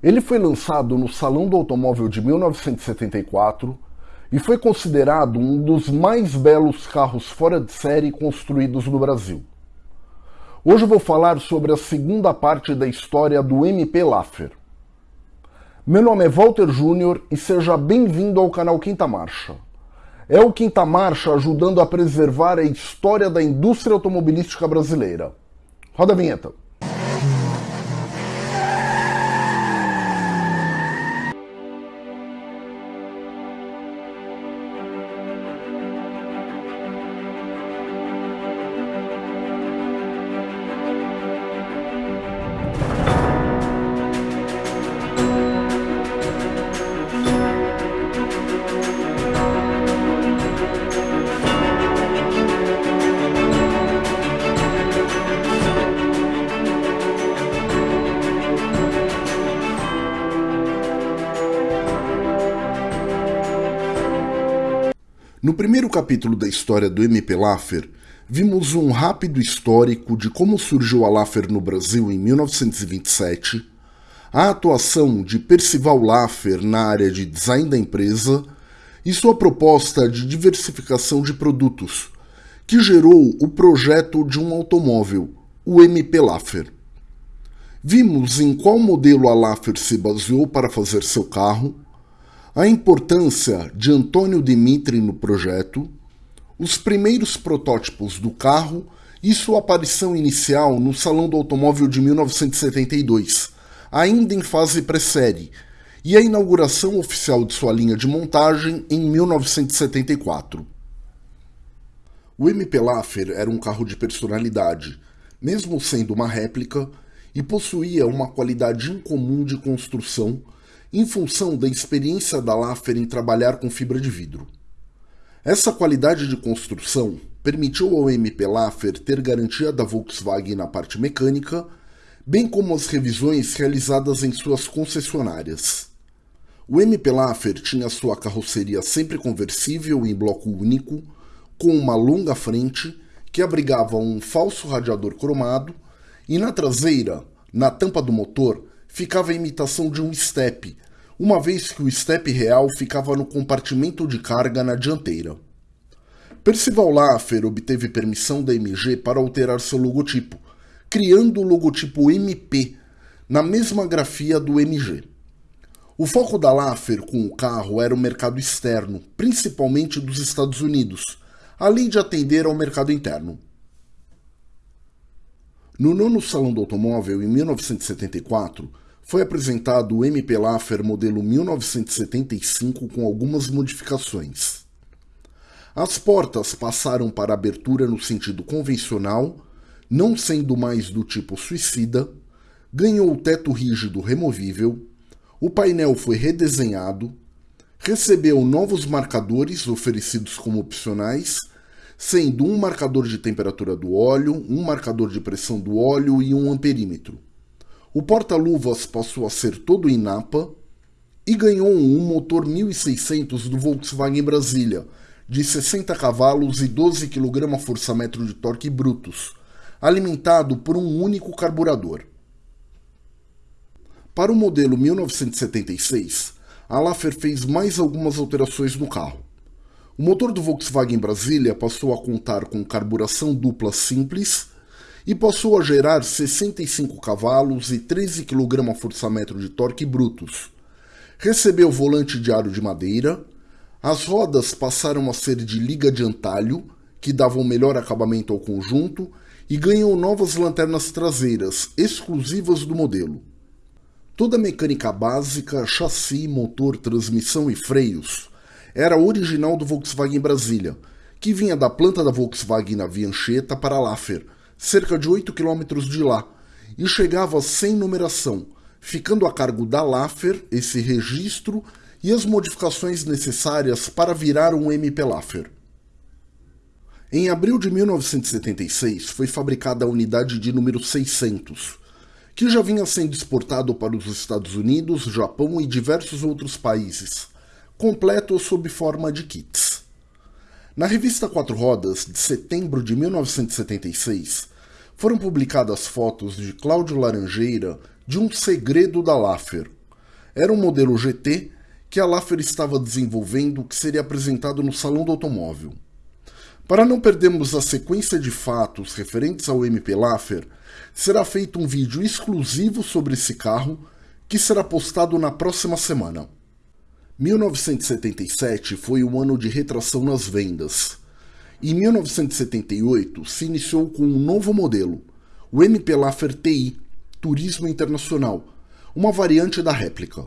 Ele foi lançado no Salão do Automóvel de 1974 e foi considerado um dos mais belos carros fora de série construídos no Brasil. Hoje vou falar sobre a segunda parte da história do MP Laffer. Meu nome é Walter Júnior e seja bem-vindo ao canal Quinta Marcha. É o Quinta Marcha ajudando a preservar a história da indústria automobilística brasileira. Roda a vinheta. No primeiro capítulo da história do MP Laffer, vimos um rápido histórico de como surgiu a Laffer no Brasil em 1927, a atuação de Percival Laffer na área de design da empresa e sua proposta de diversificação de produtos, que gerou o projeto de um automóvel, o MP Laffer. Vimos em qual modelo a Laffer se baseou para fazer seu carro, a importância de Antônio Dimitri no projeto, os primeiros protótipos do carro e sua aparição inicial no Salão do Automóvel de 1972, ainda em fase pré-série, e a inauguração oficial de sua linha de montagem em 1974. O MP Laffer era um carro de personalidade, mesmo sendo uma réplica, e possuía uma qualidade incomum de construção em função da experiência da Laffer em trabalhar com fibra de vidro. Essa qualidade de construção permitiu ao MP Laffer ter garantia da Volkswagen na parte mecânica, bem como as revisões realizadas em suas concessionárias. O MP Laffer tinha sua carroceria sempre conversível em bloco único, com uma longa frente que abrigava um falso radiador cromado e na traseira, na tampa do motor, ficava a imitação de um step, uma vez que o step real ficava no compartimento de carga na dianteira. Percival Laffer obteve permissão da MG para alterar seu logotipo, criando o logotipo MP, na mesma grafia do MG. O foco da Laffer com o carro era o mercado externo, principalmente dos Estados Unidos, além de atender ao mercado interno. No nono Salão do Automóvel, em 1974, foi apresentado o MP Laffer modelo 1975 com algumas modificações. As portas passaram para abertura no sentido convencional, não sendo mais do tipo suicida, ganhou o teto rígido removível, o painel foi redesenhado, recebeu novos marcadores oferecidos como opcionais, sendo um marcador de temperatura do óleo, um marcador de pressão do óleo e um amperímetro. O porta-luvas passou a ser todo Inapa e ganhou um motor 1600 do Volkswagen Brasília, de 60 cavalos e 12 kgfm de torque brutos, alimentado por um único carburador. Para o modelo 1976, a Laffer fez mais algumas alterações no carro. O motor do Volkswagen Brasília passou a contar com carburação dupla simples e passou a gerar 65 cavalos e 13 kgfm de torque brutos. Recebeu volante de aro de madeira, as rodas passaram a ser de liga de antalho, que davam melhor acabamento ao conjunto, e ganhou novas lanternas traseiras, exclusivas do modelo. Toda a mecânica básica, chassi, motor, transmissão e freios era original do Volkswagen Brasília, que vinha da planta da Volkswagen na Viancheta para Laffer, cerca de 8 quilômetros de lá, e chegava sem numeração, ficando a cargo da Laffer esse registro e as modificações necessárias para virar um MP Laffer. Em abril de 1976 foi fabricada a unidade de número 600, que já vinha sendo exportado para os Estados Unidos, Japão e diversos outros países, completo sob forma de kits. Na revista Quatro Rodas, de setembro de 1976, foram publicadas fotos de Cláudio Laranjeira de um segredo da Laffer, era um modelo GT que a Laffer estava desenvolvendo que seria apresentado no Salão do Automóvel. Para não perdermos a sequência de fatos referentes ao MP Laffer, será feito um vídeo exclusivo sobre esse carro que será postado na próxima semana. 1977 foi o ano de retração nas vendas. Em 1978 se iniciou com um novo modelo, o MP Laffer TI Turismo Internacional, uma variante da réplica.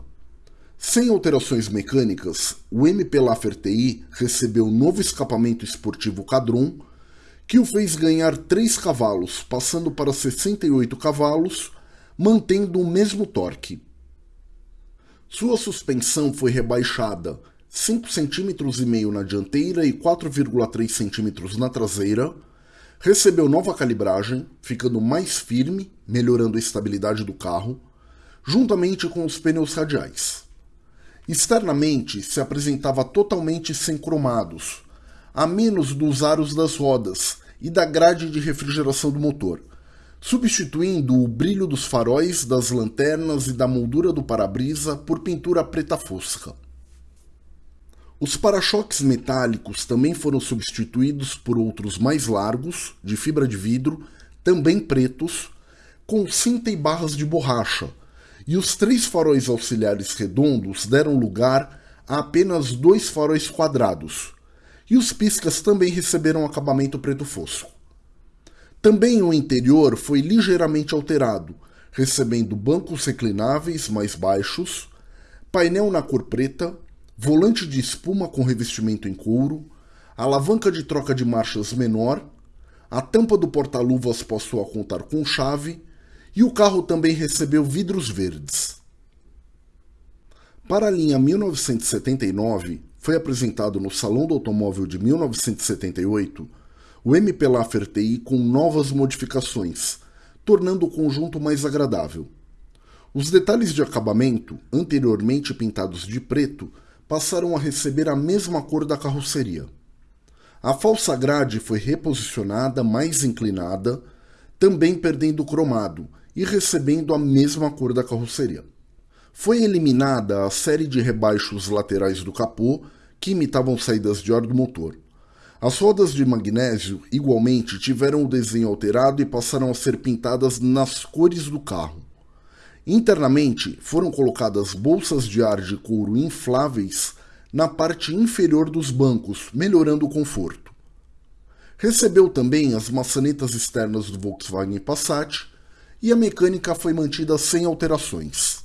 Sem alterações mecânicas, o MP Laffer TI recebeu novo escapamento esportivo Cadron, que o fez ganhar 3 cavalos, passando para 68 cavalos, mantendo o mesmo torque. Sua suspensão foi rebaixada 5,5 cm na dianteira e 4,3 cm na traseira, recebeu nova calibragem, ficando mais firme, melhorando a estabilidade do carro, juntamente com os pneus radiais. Externamente se apresentava totalmente sem cromados, a menos dos aros das rodas e da grade de refrigeração do motor, substituindo o brilho dos faróis, das lanternas e da moldura do para-brisa por pintura preta fosca. Os para-choques metálicos também foram substituídos por outros mais largos, de fibra de vidro, também pretos, com cinta e barras de borracha, e os três faróis auxiliares redondos deram lugar a apenas dois faróis quadrados, e os piscas também receberam acabamento preto fosco. Também o interior foi ligeiramente alterado, recebendo bancos reclináveis mais baixos, painel na cor preta, volante de espuma com revestimento em couro, alavanca de troca de marchas menor, a tampa do porta-luvas passou a contar com chave e o carro também recebeu vidros verdes. Para a linha 1979, foi apresentado no Salão do Automóvel de 1978 o MP TI com novas modificações, tornando o conjunto mais agradável. Os detalhes de acabamento, anteriormente pintados de preto, passaram a receber a mesma cor da carroceria. A falsa grade foi reposicionada mais inclinada, também perdendo cromado e recebendo a mesma cor da carroceria. Foi eliminada a série de rebaixos laterais do capô que imitavam saídas de ar do motor. As rodas de magnésio, igualmente, tiveram o desenho alterado e passaram a ser pintadas nas cores do carro. Internamente, foram colocadas bolsas de ar de couro infláveis na parte inferior dos bancos, melhorando o conforto. Recebeu também as maçanetas externas do Volkswagen Passat e a mecânica foi mantida sem alterações.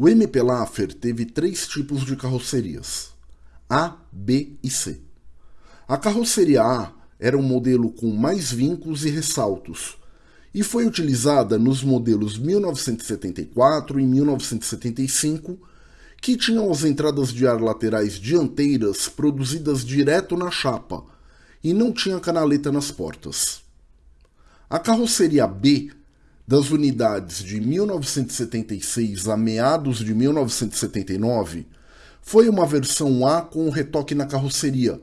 O MP Laffer teve três tipos de carrocerias: A, B e C. A carroceria A era um modelo com mais vincos e ressaltos e foi utilizada nos modelos 1974 e 1975, que tinham as entradas de ar laterais dianteiras produzidas direto na chapa e não tinha canaleta nas portas. A carroceria B das unidades de 1976 a meados de 1979 foi uma versão A com um retoque na carroceria,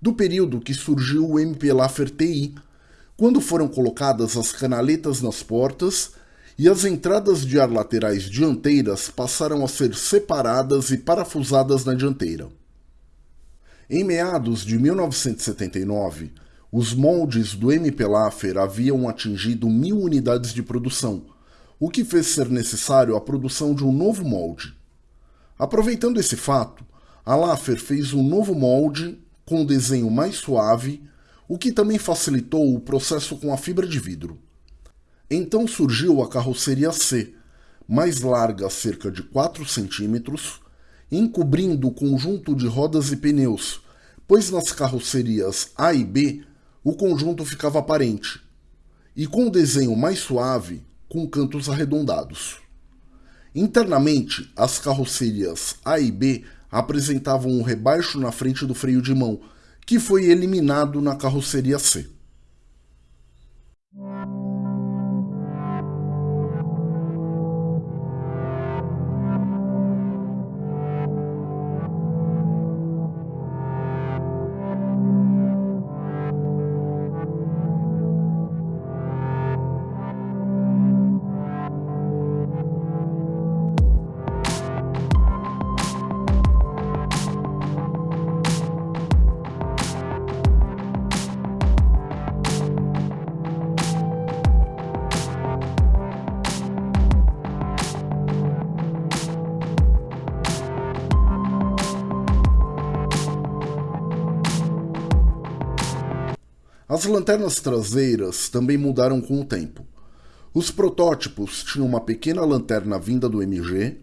do período que surgiu o MP Laffer TI, quando foram colocadas as canaletas nas portas e as entradas de ar laterais dianteiras passaram a ser separadas e parafusadas na dianteira. Em meados de 1979, os moldes do MP Laffer haviam atingido mil unidades de produção, o que fez ser necessário a produção de um novo molde. Aproveitando esse fato, a Laffer fez um novo molde com um desenho mais suave, o que também facilitou o processo com a fibra de vidro. Então surgiu a carroceria C, mais larga cerca de 4 centímetros, encobrindo o conjunto de rodas e pneus, pois nas carrocerias A e B o conjunto ficava aparente, e com o desenho mais suave, com cantos arredondados. Internamente, as carrocerias A e B apresentavam um rebaixo na frente do freio de mão, que foi eliminado na carroceria C. As lanternas traseiras também mudaram com o tempo. Os protótipos tinham uma pequena lanterna vinda do MG,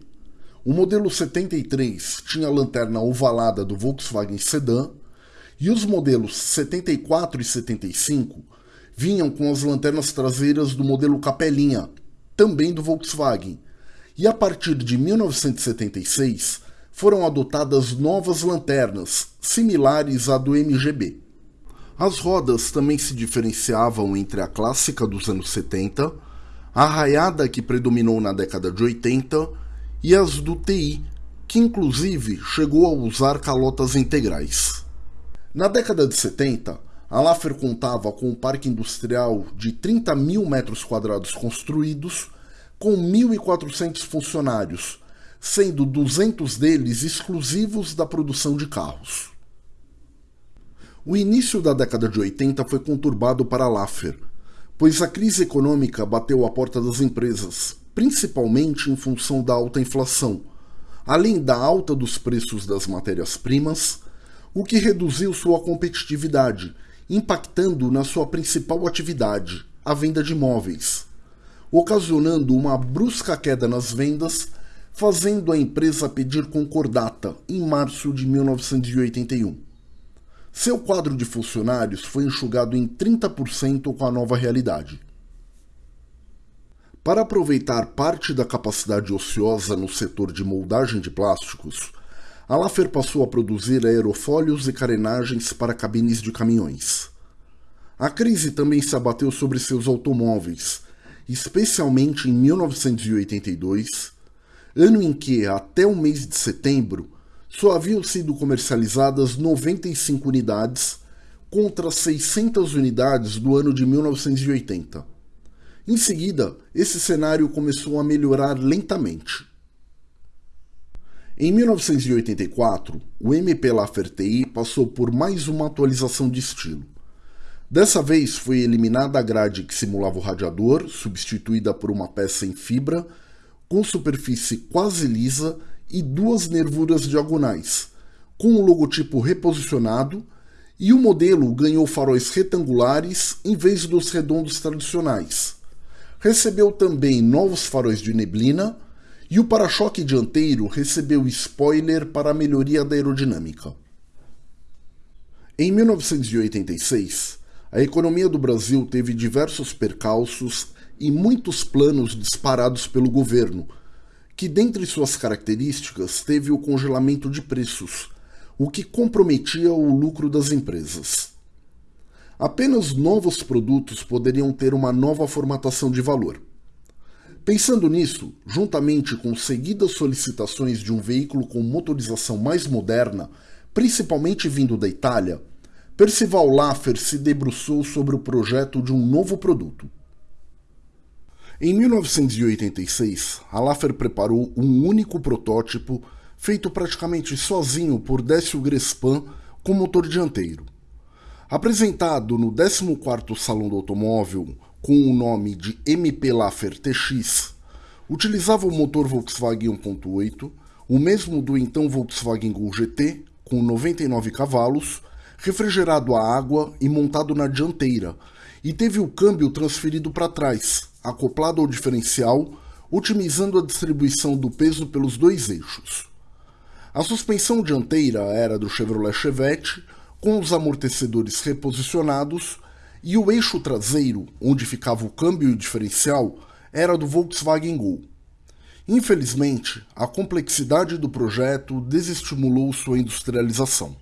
o modelo 73 tinha a lanterna ovalada do Volkswagen Sedan e os modelos 74 e 75 vinham com as lanternas traseiras do modelo Capelinha, também do Volkswagen. E a partir de 1976 foram adotadas novas lanternas, similares à do MGB. As rodas também se diferenciavam entre a clássica dos anos 70, a raiada que predominou na década de 80 e as do TI, que inclusive chegou a usar calotas integrais. Na década de 70, a Laffer contava com um parque industrial de 30 mil metros quadrados construídos, com 1.400 funcionários, sendo 200 deles exclusivos da produção de carros. O início da década de 80 foi conturbado para Laffer, pois a crise econômica bateu à porta das empresas, principalmente em função da alta inflação, além da alta dos preços das matérias-primas, o que reduziu sua competitividade, impactando na sua principal atividade, a venda de imóveis, ocasionando uma brusca queda nas vendas, fazendo a empresa pedir concordata em março de 1981. Seu quadro de funcionários foi enxugado em 30% com a nova realidade. Para aproveitar parte da capacidade ociosa no setor de moldagem de plásticos, a Laffer passou a produzir aerofólios e carenagens para cabines de caminhões. A crise também se abateu sobre seus automóveis, especialmente em 1982, ano em que, até o mês de setembro, só haviam sido comercializadas 95 unidades contra 600 unidades do ano de 1980. Em seguida, esse cenário começou a melhorar lentamente. Em 1984, o MP Laferty passou por mais uma atualização de estilo. Dessa vez foi eliminada a grade que simulava o radiador, substituída por uma peça em fibra, com superfície quase lisa e duas nervuras diagonais, com o logotipo reposicionado, e o modelo ganhou faróis retangulares em vez dos redondos tradicionais. Recebeu também novos faróis de neblina e o para-choque dianteiro recebeu spoiler para melhoria da aerodinâmica. Em 1986, a economia do Brasil teve diversos percalços e muitos planos disparados pelo governo que dentre suas características teve o congelamento de preços, o que comprometia o lucro das empresas. Apenas novos produtos poderiam ter uma nova formatação de valor. Pensando nisso, juntamente com seguidas solicitações de um veículo com motorização mais moderna, principalmente vindo da Itália, Percival Laffer se debruçou sobre o projeto de um novo produto. Em 1986, a Laffer preparou um único protótipo feito praticamente sozinho por Décio Grespan com motor dianteiro. Apresentado no 14º Salão do Automóvel com o nome de MP Laffer TX, utilizava o motor Volkswagen 1.8, o mesmo do então Volkswagen Gol GT, com 99 cavalos, refrigerado a água e montado na dianteira, e teve o câmbio transferido para trás, acoplado ao diferencial, otimizando a distribuição do peso pelos dois eixos. A suspensão dianteira era do Chevrolet Chevette, com os amortecedores reposicionados, e o eixo traseiro, onde ficava o câmbio e o diferencial, era do Volkswagen Gol. Infelizmente, a complexidade do projeto desestimulou sua industrialização.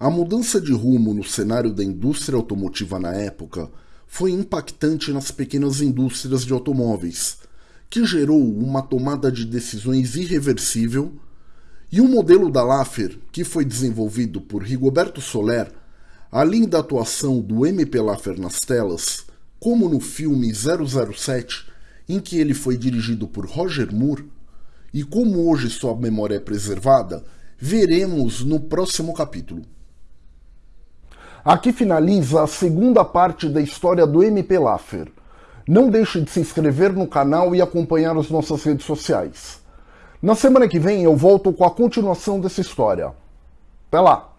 A mudança de rumo no cenário da indústria automotiva na época foi impactante nas pequenas indústrias de automóveis, que gerou uma tomada de decisões irreversível e o modelo da Laffer, que foi desenvolvido por Rigoberto Soler, além da atuação do MP Laffer nas telas, como no filme 007, em que ele foi dirigido por Roger Moore, e como hoje sua memória é preservada, veremos no próximo capítulo. Aqui finaliza a segunda parte da história do MP Laffer. Não deixe de se inscrever no canal e acompanhar as nossas redes sociais. Na semana que vem eu volto com a continuação dessa história. Até lá!